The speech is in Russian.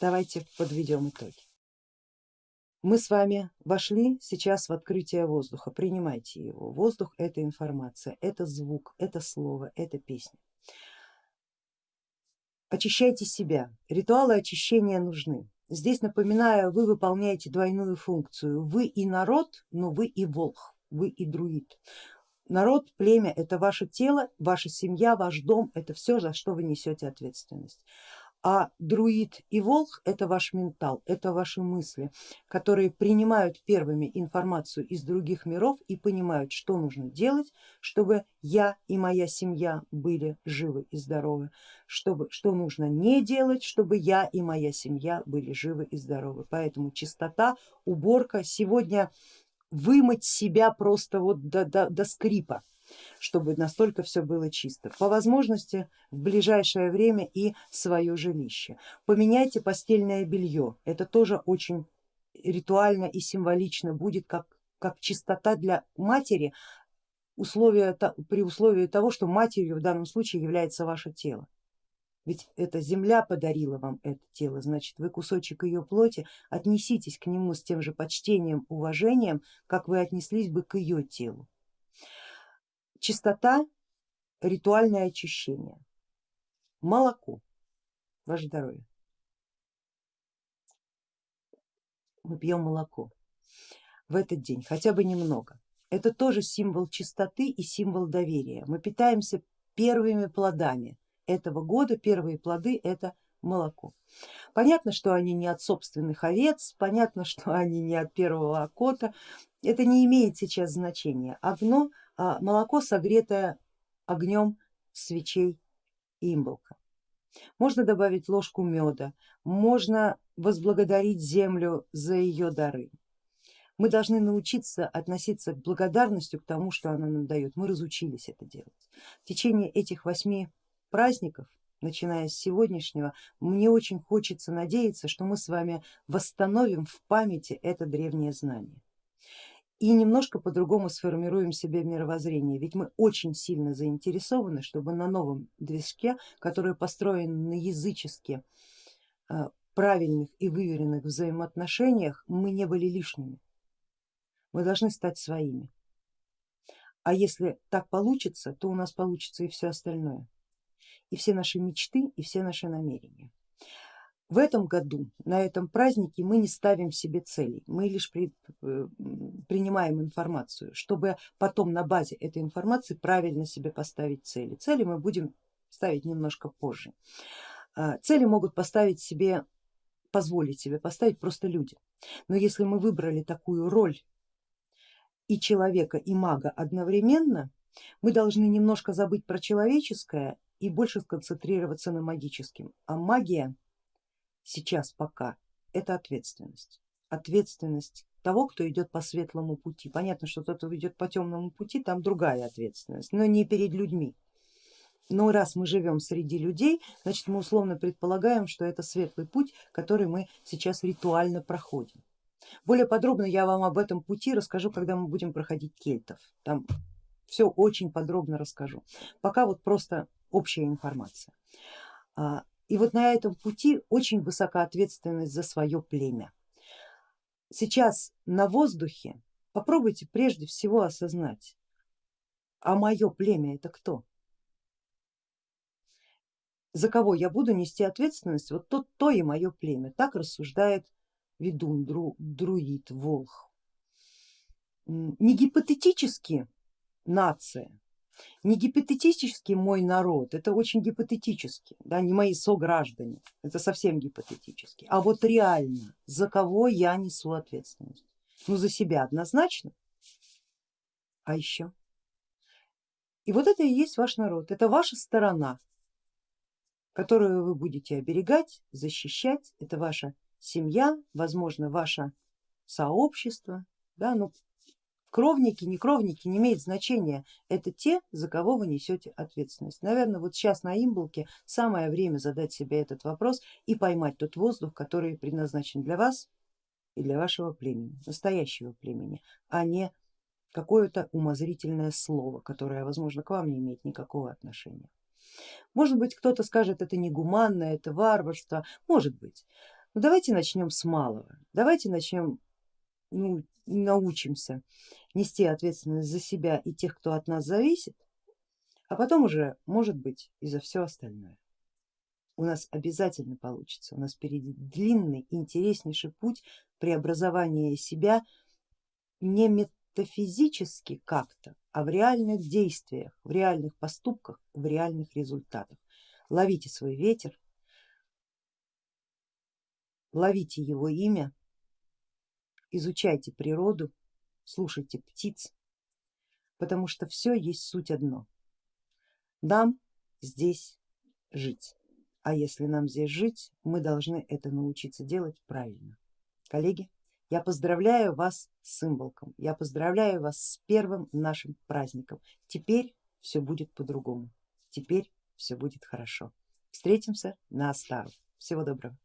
Давайте подведем итоги. Мы с вами вошли сейчас в открытие воздуха, принимайте его. Воздух это информация, это звук, это слово, это песня. Очищайте себя, ритуалы очищения нужны. Здесь напоминаю, вы выполняете двойную функцию, вы и народ, но вы и волх, вы и друид. Народ, племя это ваше тело, ваша семья, ваш дом, это все, за что вы несете ответственность а друид и волк это ваш ментал, это ваши мысли, которые принимают первыми информацию из других миров и понимают, что нужно делать, чтобы я и моя семья были живы и здоровы, чтобы, что нужно не делать, чтобы я и моя семья были живы и здоровы. Поэтому чистота, уборка, сегодня вымыть себя просто вот до, до, до скрипа чтобы настолько все было чисто. По возможности в ближайшее время и свое жилище. Поменяйте постельное белье, это тоже очень ритуально и символично будет как, как чистота для матери, условия, при условии того, что матерью в данном случае является ваше тело. Ведь эта земля подарила вам это тело, значит вы кусочек ее плоти, отнеситесь к нему с тем же почтением, уважением, как вы отнеслись бы к ее телу. Чистота, ритуальное очищение. Молоко, ваше здоровье. Мы пьем молоко в этот день, хотя бы немного. Это тоже символ чистоты и символ доверия. Мы питаемся первыми плодами этого года, первые плоды это молоко. Понятно, что они не от собственных овец, понятно, что они не от первого окота, это не имеет сейчас значения. Одно а молоко, согретое огнем свечей имболка. Можно добавить ложку меда, можно возблагодарить землю за ее дары. Мы должны научиться относиться к благодарностью к тому, что она нам дает. Мы разучились это делать. В течение этих восьми праздников, начиная с сегодняшнего, мне очень хочется надеяться, что мы с вами восстановим в памяти это древнее знание и немножко по-другому сформируем себе мировоззрение, ведь мы очень сильно заинтересованы, чтобы на новом движке, который построен на язычески э, правильных и выверенных взаимоотношениях, мы не были лишними. Мы должны стать своими. А если так получится, то у нас получится и все остальное, и все наши мечты, и все наши намерения. В этом году на этом празднике мы не ставим себе целей, мы лишь при, э, принимаем информацию, чтобы потом на базе этой информации правильно себе поставить цели. Цели мы будем ставить немножко позже. А, цели могут поставить себе, позволить себе поставить просто люди. Но если мы выбрали такую роль и человека, и мага одновременно, мы должны немножко забыть про человеческое и больше сконцентрироваться на магическом. А магия сейчас пока это ответственность. Ответственность того, кто идет по светлому пути. Понятно, что тот, кто идет по темному пути, там другая ответственность, но не перед людьми. Но раз мы живем среди людей, значит мы условно предполагаем, что это светлый путь, который мы сейчас ритуально проходим. Более подробно я вам об этом пути расскажу, когда мы будем проходить кельтов. Там все очень подробно расскажу. Пока вот просто общая информация. И вот на этом пути очень высока ответственность за свое племя. Сейчас на воздухе попробуйте прежде всего осознать, а мое племя это кто? За кого я буду нести ответственность? Вот то, то и мое племя. Так рассуждает ведун, дру, друид, волх. Не гипотетически нация, не гипотетически мой народ, это очень гипотетически, да, не мои сограждане, это совсем гипотетически, а вот реально, за кого я несу ответственность? Ну за себя однозначно, а еще. И вот это и есть ваш народ, это ваша сторона, которую вы будете оберегать, защищать, это ваша семья, возможно ваше сообщество, да, ну Кровники, не кровники, не имеет значения, это те, за кого вы несете ответственность. Наверное, вот сейчас на имболке самое время задать себе этот вопрос и поймать тот воздух, который предназначен для вас и для вашего племени, настоящего племени, а не какое-то умозрительное слово, которое, возможно, к вам не имеет никакого отношения. Может быть, кто-то скажет, это негуманно, это варварство, может быть, Ну давайте начнем с малого, давайте начнем, ну, научимся нести ответственность за себя и тех, кто от нас зависит, а потом уже может быть и за все остальное. У нас обязательно получится, у нас впереди длинный, интереснейший путь преобразования себя не метафизически как-то, а в реальных действиях, в реальных поступках, в реальных результатах. Ловите свой ветер, ловите его имя, изучайте природу, слушайте птиц, потому что все есть суть одно. Нам здесь жить, а если нам здесь жить, мы должны это научиться делать правильно. Коллеги, я поздравляю вас с символком, я поздравляю вас с первым нашим праздником. Теперь все будет по-другому, теперь все будет хорошо. Встретимся на Астару. Всего доброго.